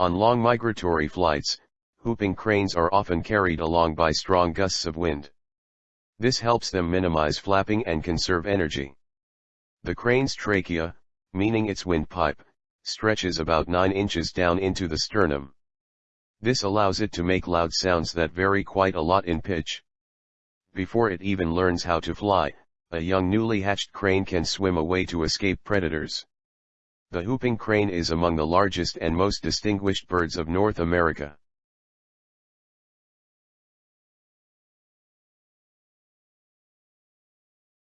On long migratory flights, whooping cranes are often carried along by strong gusts of wind. This helps them minimize flapping and conserve energy. The crane's trachea, meaning its windpipe, stretches about 9 inches down into the sternum. This allows it to make loud sounds that vary quite a lot in pitch. Before it even learns how to fly, a young newly hatched crane can swim away to escape predators. The whooping crane is among the largest and most distinguished birds of North America.